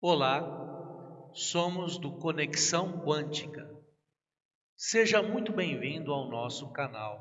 Olá, somos do Conexão Quântica. Seja muito bem-vindo ao nosso canal.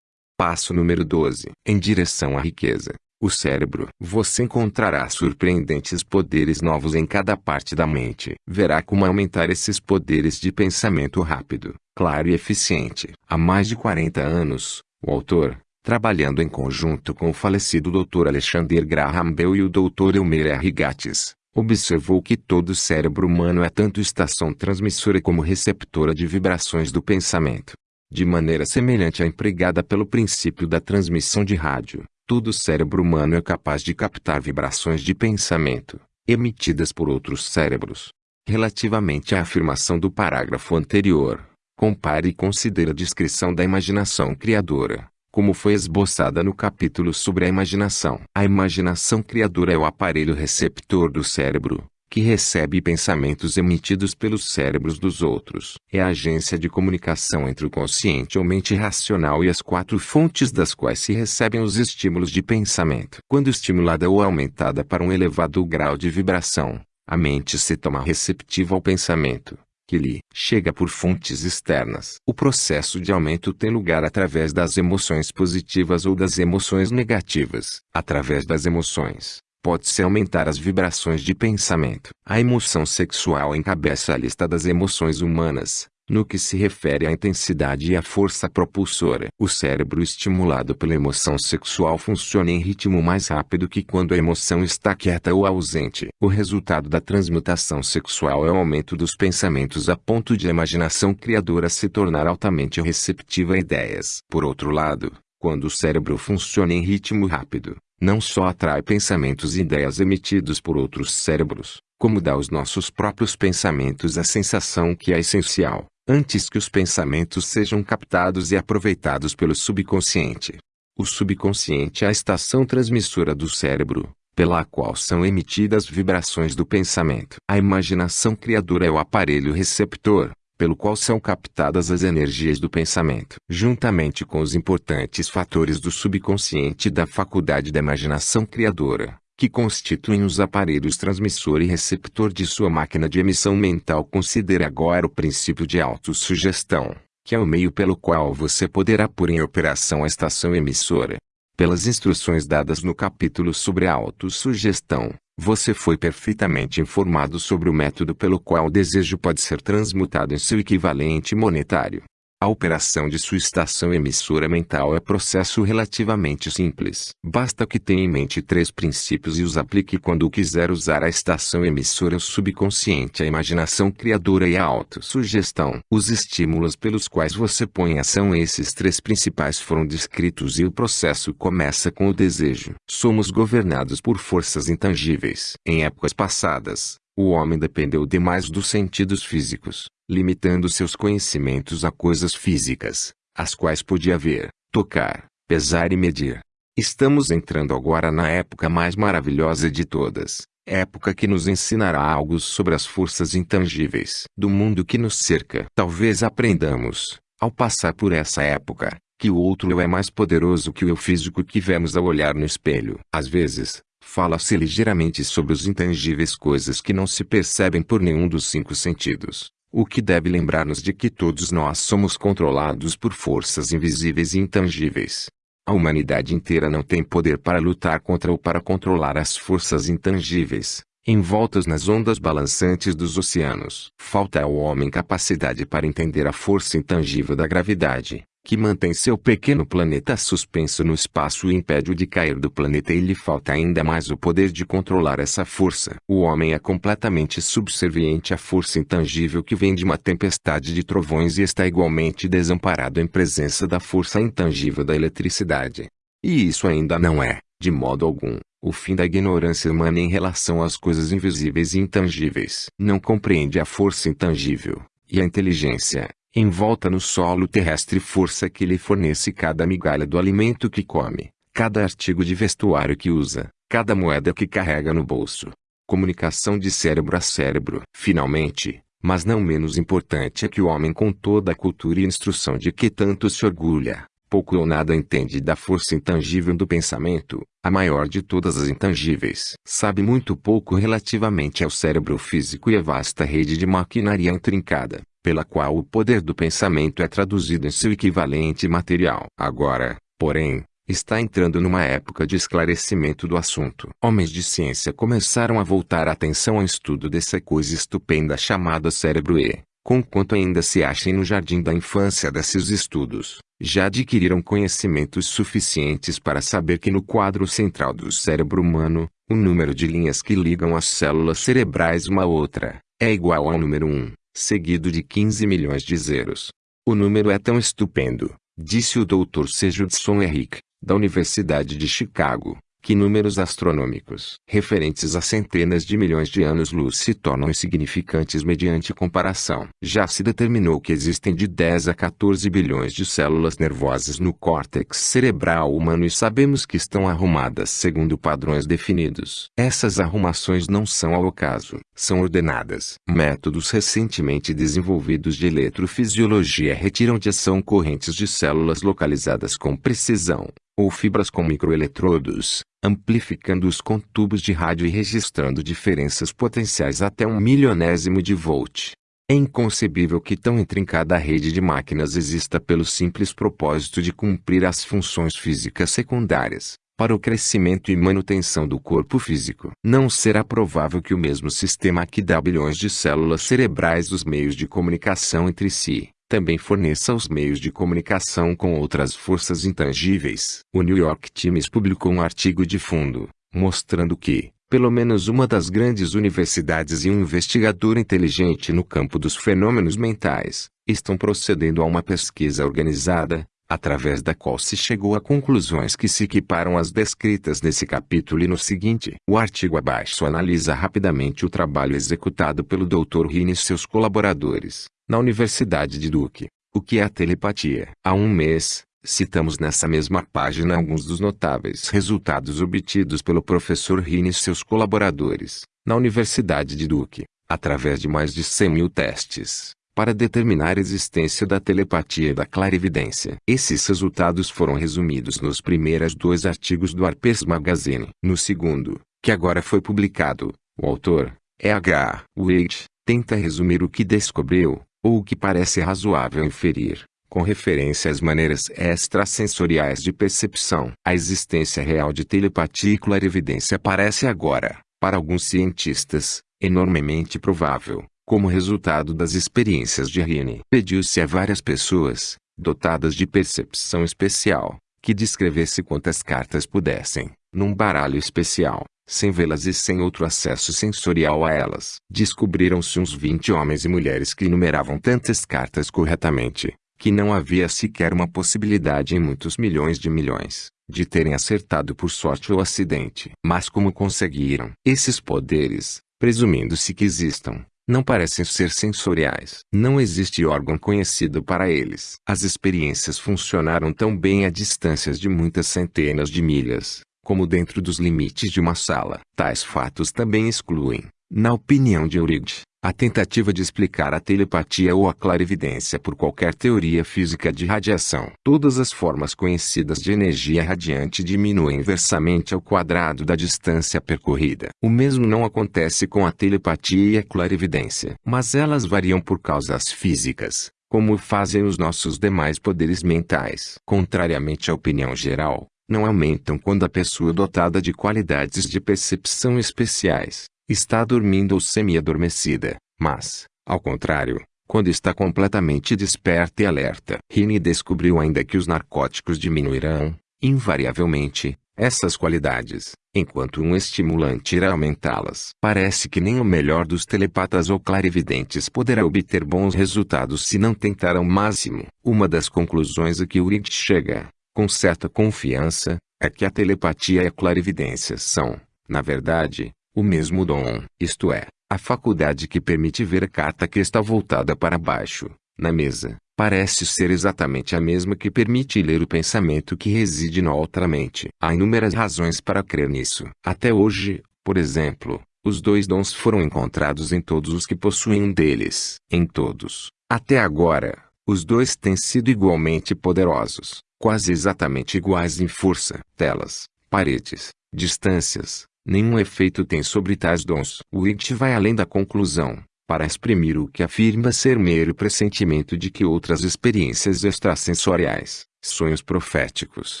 Passo número 12. Em direção à riqueza. O cérebro. Você encontrará surpreendentes poderes novos em cada parte da mente. Verá como aumentar esses poderes de pensamento rápido, claro e eficiente. Há mais de 40 anos, o autor, trabalhando em conjunto com o falecido Dr. Alexander Graham Bell e o Dr. Elmer R. Gates, observou que todo cérebro humano é tanto estação transmissora como receptora de vibrações do pensamento. De maneira semelhante à empregada pelo princípio da transmissão de rádio, todo cérebro humano é capaz de captar vibrações de pensamento, emitidas por outros cérebros. Relativamente à afirmação do parágrafo anterior, compare e considere a descrição da imaginação criadora como foi esboçada no capítulo sobre a imaginação. A imaginação criadora é o aparelho receptor do cérebro, que recebe pensamentos emitidos pelos cérebros dos outros. É a agência de comunicação entre o consciente ou mente racional e as quatro fontes das quais se recebem os estímulos de pensamento. Quando estimulada ou aumentada para um elevado grau de vibração, a mente se toma receptiva ao pensamento que lhe chega por fontes externas. O processo de aumento tem lugar através das emoções positivas ou das emoções negativas. Através das emoções, pode-se aumentar as vibrações de pensamento. A emoção sexual encabeça a lista das emoções humanas, no que se refere à intensidade e à força propulsora, o cérebro estimulado pela emoção sexual funciona em ritmo mais rápido que quando a emoção está quieta ou ausente. O resultado da transmutação sexual é o aumento dos pensamentos a ponto de a imaginação criadora se tornar altamente receptiva a ideias. Por outro lado, quando o cérebro funciona em ritmo rápido, não só atrai pensamentos e ideias emitidos por outros cérebros, como dá aos nossos próprios pensamentos a sensação que é essencial, antes que os pensamentos sejam captados e aproveitados pelo subconsciente. O subconsciente é a estação transmissora do cérebro, pela qual são emitidas vibrações do pensamento. A imaginação criadora é o aparelho receptor, pelo qual são captadas as energias do pensamento. Juntamente com os importantes fatores do subconsciente e da faculdade da imaginação criadora, que constituem os aparelhos transmissor e receptor de sua máquina de emissão mental. Considere agora o princípio de autossugestão, que é o meio pelo qual você poderá pôr em operação a estação emissora. Pelas instruções dadas no capítulo sobre a autossugestão, você foi perfeitamente informado sobre o método pelo qual o desejo pode ser transmutado em seu equivalente monetário. A operação de sua estação emissora mental é processo relativamente simples. Basta que tenha em mente três princípios e os aplique quando quiser usar a estação emissora o subconsciente, a imaginação criadora e a autossugestão. Os estímulos pelos quais você põe ação esses três principais foram descritos e o processo começa com o desejo. Somos governados por forças intangíveis. Em épocas passadas, o homem dependeu demais dos sentidos físicos, limitando seus conhecimentos a coisas físicas, as quais podia ver, tocar, pesar e medir. Estamos entrando agora na época mais maravilhosa de todas, época que nos ensinará algo sobre as forças intangíveis do mundo que nos cerca. Talvez aprendamos, ao passar por essa época, que o outro eu é mais poderoso que o eu físico que vemos ao olhar no espelho. Às vezes, Fala-se ligeiramente sobre os intangíveis coisas que não se percebem por nenhum dos cinco sentidos, o que deve lembrar-nos de que todos nós somos controlados por forças invisíveis e intangíveis. A humanidade inteira não tem poder para lutar contra ou para controlar as forças intangíveis, envoltas nas ondas balançantes dos oceanos. Falta ao homem capacidade para entender a força intangível da gravidade, que mantém seu pequeno planeta suspenso no espaço e impede-o de cair do planeta e lhe falta ainda mais o poder de controlar essa força. O homem é completamente subserviente à força intangível que vem de uma tempestade de trovões e está igualmente desamparado em presença da força intangível da eletricidade. E isso ainda não é, de modo algum, o fim da ignorância humana em relação às coisas invisíveis e intangíveis. Não compreende a força intangível, e a inteligência, envolta no solo terrestre força que lhe fornece cada migalha do alimento que come, cada artigo de vestuário que usa, cada moeda que carrega no bolso. Comunicação de cérebro a cérebro. Finalmente, mas não menos importante é que o homem com toda a cultura e instrução de que tanto se orgulha, pouco ou nada entende da força intangível do pensamento, a maior de todas as intangíveis. Sabe muito pouco relativamente ao cérebro físico e à vasta rede de maquinaria intrincada, pela qual o poder do pensamento é traduzido em seu equivalente material. Agora, porém, está entrando numa época de esclarecimento do assunto. Homens de ciência começaram a voltar a atenção ao estudo dessa coisa estupenda chamada cérebro e, conquanto ainda se achem no jardim da infância desses estudos, já adquiriram conhecimentos suficientes para saber que no quadro central do cérebro humano, o número de linhas que ligam as células cerebrais uma a outra, é igual ao número 1, seguido de 15 milhões de zeros. O número é tão estupendo, disse o Dr. C. Judson Henrique, da Universidade de Chicago, que números astronômicos referentes a centenas de milhões de anos-luz se tornam insignificantes mediante comparação. Já se determinou que existem de 10 a 14 bilhões de células nervosas no córtex cerebral humano e sabemos que estão arrumadas segundo padrões definidos. Essas arrumações não são ao acaso, são ordenadas. Métodos recentemente desenvolvidos de eletrofisiologia retiram de ação correntes de células localizadas com precisão, ou fibras com microeletrodos, amplificando-os com tubos de rádio e registrando diferenças potenciais até um milionésimo de volt. É inconcebível que tão intrincada rede de máquinas exista pelo simples propósito de cumprir as funções físicas secundárias, para o crescimento e manutenção do corpo físico. Não será provável que o mesmo sistema que dá bilhões de células cerebrais os meios de comunicação entre si, também forneça os meios de comunicação com outras forças intangíveis. O New York Times publicou um artigo de fundo, mostrando que, pelo menos uma das grandes universidades e um investigador inteligente no campo dos fenômenos mentais, estão procedendo a uma pesquisa organizada, através da qual se chegou a conclusões que se equiparam às descritas nesse capítulo e no seguinte. O artigo abaixo analisa rapidamente o trabalho executado pelo Dr. Rini e seus colaboradores, na Universidade de Duke. O que é a telepatia? Há um mês, citamos nessa mesma página alguns dos notáveis resultados obtidos pelo professor Rini e seus colaboradores, na Universidade de Duke, através de mais de 100 mil testes, para determinar a existência da telepatia e da clarividência. Esses resultados foram resumidos nos primeiros dois artigos do Harper's Magazine. No segundo, que agora foi publicado, o autor, E.H. Waite, tenta resumir o que descobriu, ou o que parece razoável inferir, com referência às maneiras extrasensoriais de percepção. A existência real de telepatia e clarividência parece agora, para alguns cientistas, enormemente provável, como resultado das experiências de Rini. Pediu-se a várias pessoas, dotadas de percepção especial, que descrevesse quantas cartas pudessem, num baralho especial, sem vê-las e sem outro acesso sensorial a elas. Descobriram-se uns 20 homens e mulheres que numeravam tantas cartas corretamente, que não havia sequer uma possibilidade em muitos milhões de milhões, de terem acertado por sorte ou acidente. Mas como conseguiram? Esses poderes, presumindo-se que existam, não parecem ser sensoriais. Não existe órgão conhecido para eles. As experiências funcionaram tão bem a distâncias de muitas centenas de milhas, como dentro dos limites de uma sala. Tais fatos também excluem, na opinião de Eurípides, a tentativa de explicar a telepatia ou a clarividência por qualquer teoria física de radiação. Todas as formas conhecidas de energia radiante diminuem inversamente ao quadrado da distância percorrida. O mesmo não acontece com a telepatia e a clarividência. Mas elas variam por causas físicas, como fazem os nossos demais poderes mentais. Contrariamente à opinião geral, não aumentam quando a pessoa dotada de qualidades de percepção especiais está dormindo ou semi-adormecida, mas, ao contrário, quando está completamente desperta e alerta. Rini descobriu ainda que os narcóticos diminuirão, invariavelmente, essas qualidades, enquanto um estimulante irá aumentá-las. Parece que nem o melhor dos telepatas ou clarividentes poderá obter bons resultados se não tentar ao máximo. Uma das conclusões a que Urid chega, com certa confiança, é que a telepatia e a clarividência são, na verdade, o mesmo dom, isto é, a faculdade que permite ver a carta que está voltada para baixo, na mesa, parece ser exatamente a mesma que permite ler o pensamento que reside na outra mente. Há inúmeras razões para crer nisso. Até hoje, por exemplo, os dois dons foram encontrados em todos os que possuem um deles. Em todos, até agora, os dois têm sido igualmente poderosos. Quase exatamente iguais em força, telas, paredes, distâncias, nenhum efeito tem sobre tais dons. Witt vai além da conclusão, para exprimir o que afirma ser mero pressentimento de que outras experiências extrasensoriais, sonhos proféticos,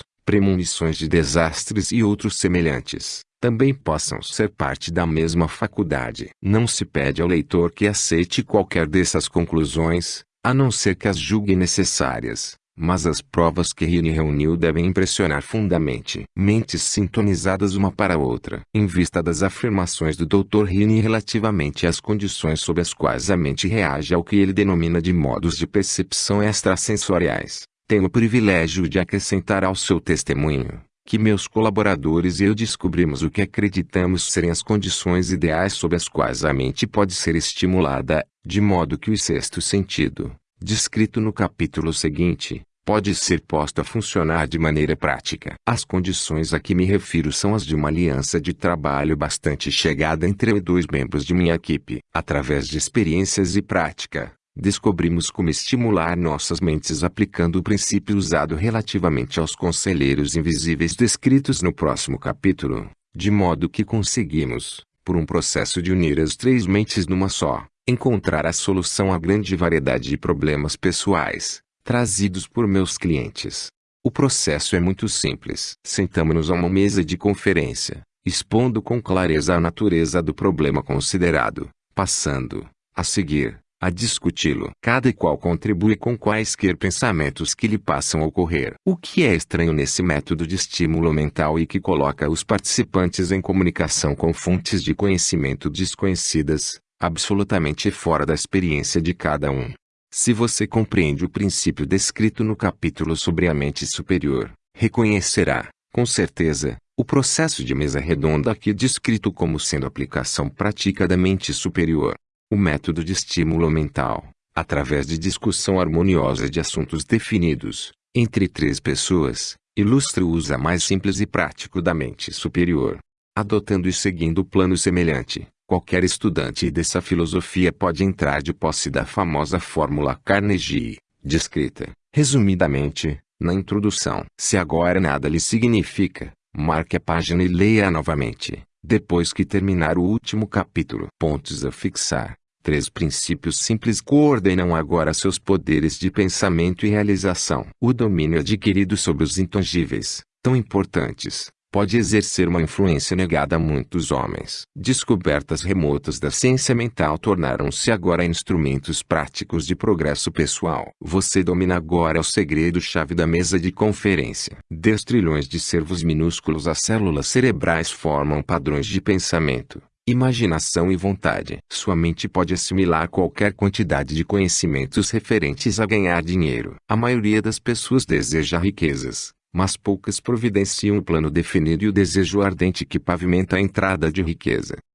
premonições de desastres e outros semelhantes, também possam ser parte da mesma faculdade. Não se pede ao leitor que aceite qualquer dessas conclusões, a não ser que as julgue necessárias, mas as provas que Rini reuniu devem impressionar fundamente mentes sintonizadas uma para a outra. Em vista das afirmações do Dr. Rini relativamente às condições sob as quais a mente reage ao que ele denomina de modos de percepção extrasensoriais, tenho o privilégio de acrescentar ao seu testemunho que meus colaboradores e eu descobrimos o que acreditamos serem as condições ideais sob as quais a mente pode ser estimulada, de modo que o sexto sentido, descrito no capítulo seguinte, pode ser posto a funcionar de maneira prática. As condições a que me refiro são as de uma aliança de trabalho bastante chegada entre dois membros de minha equipe, através de experiências e prática, descobrimos como estimular nossas mentes aplicando o princípio usado relativamente aos conselheiros invisíveis descritos no próximo capítulo, de modo que conseguimos, por um processo de unir as três mentes numa só, encontrar a solução à grande variedade de problemas pessoais, trazidos por meus clientes. O processo é muito simples. Sentamos-nos a uma mesa de conferência, expondo com clareza a natureza do problema considerado, passando, a seguir, a discuti-lo. Cada qual contribui com quaisquer pensamentos que lhe passam a ocorrer. O que é estranho nesse método de estímulo mental e que coloca os participantes em comunicação com fontes de conhecimento desconhecidas, absolutamente fora da experiência de cada um. Se você compreende o princípio descrito no capítulo sobre a mente superior, reconhecerá, com certeza, o processo de mesa redonda aqui descrito como sendo aplicação prática da mente superior. O método de estímulo mental, através de discussão harmoniosa de assuntos definidos, entre três pessoas, ilustra o uso mais simples e prático da mente superior. Adotando e seguindo o plano semelhante, qualquer estudante dessa filosofia pode entrar de posse da famosa fórmula Carnegie, descrita, resumidamente, na introdução. Se agora nada lhe significa, marque a página e leia-a novamente, depois que terminar o último capítulo. Pontos a fixar. Três princípios simples coordenam agora seus poderes de pensamento e realização. O domínio adquirido sobre os intangíveis, tão importantes, pode exercer uma influência negada a muitos homens. Descobertas remotas da ciência mental tornaram-se agora instrumentos práticos de progresso pessoal. Você domina agora o segredo-chave da mesa de conferência. Dez trilhões de servos minúsculos as células cerebrais formam padrões de pensamento imaginação e vontade. Sua mente pode assimilar qualquer quantidade de conhecimentos referentes a ganhar dinheiro. A maioria das pessoas deseja riquezas, mas poucas providenciam o plano definido e o desejo ardente que pavimenta a entrada de riqueza.